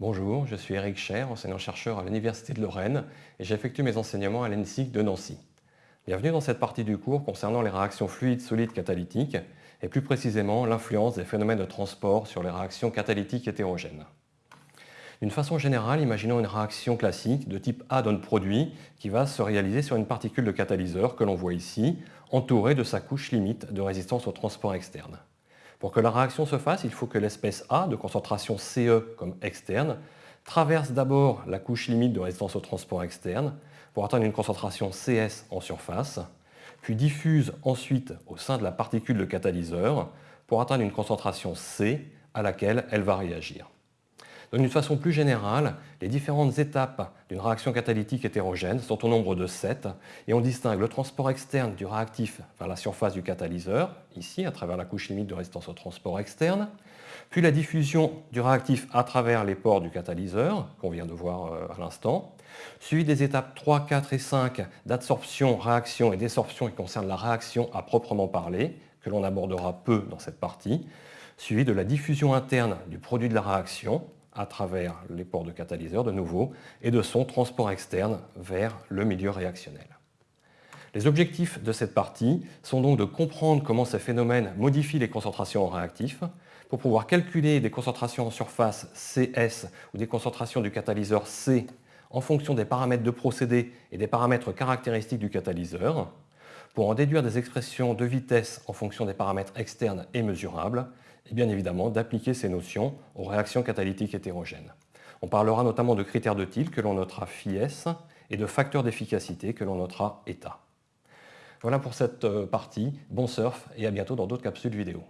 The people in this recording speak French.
Bonjour, je suis Eric Cher, enseignant-chercheur à l'Université de Lorraine et j'effectue mes enseignements à l'ENSIC de Nancy. Bienvenue dans cette partie du cours concernant les réactions fluides solides catalytiques et plus précisément l'influence des phénomènes de transport sur les réactions catalytiques hétérogènes. D'une façon générale, imaginons une réaction classique de type A donne produit qui va se réaliser sur une particule de catalyseur que l'on voit ici, entourée de sa couche limite de résistance au transport externe. Pour que la réaction se fasse, il faut que l'espèce A, de concentration CE comme externe, traverse d'abord la couche limite de résistance au transport externe pour atteindre une concentration CS en surface, puis diffuse ensuite au sein de la particule de catalyseur pour atteindre une concentration C à laquelle elle va réagir. D'une façon plus générale, les différentes étapes d'une réaction catalytique hétérogène sont au nombre de 7 et on distingue le transport externe du réactif vers la surface du catalyseur, ici à travers la couche limite de résistance au transport externe, puis la diffusion du réactif à travers les pores du catalyseur, qu'on vient de voir euh, à l'instant, suivi des étapes 3, 4 et 5 d'adsorption, réaction et désorption qui concernent la réaction à proprement parler, que l'on abordera peu dans cette partie, suivi de la diffusion interne du produit de la réaction, à travers les ports de catalyseur de nouveau et de son transport externe vers le milieu réactionnel. Les objectifs de cette partie sont donc de comprendre comment ces phénomènes modifient les concentrations en réactif pour pouvoir calculer des concentrations en surface CS ou des concentrations du catalyseur C en fonction des paramètres de procédé et des paramètres caractéristiques du catalyseur, pour en déduire des expressions de vitesse en fonction des paramètres externes et mesurables, et bien évidemment d'appliquer ces notions aux réactions catalytiques hétérogènes. On parlera notamment de critères de Thiel que l'on notera FIS et de facteurs d'efficacité que l'on notera état. Voilà pour cette euh, partie, bon surf et à bientôt dans d'autres capsules vidéo.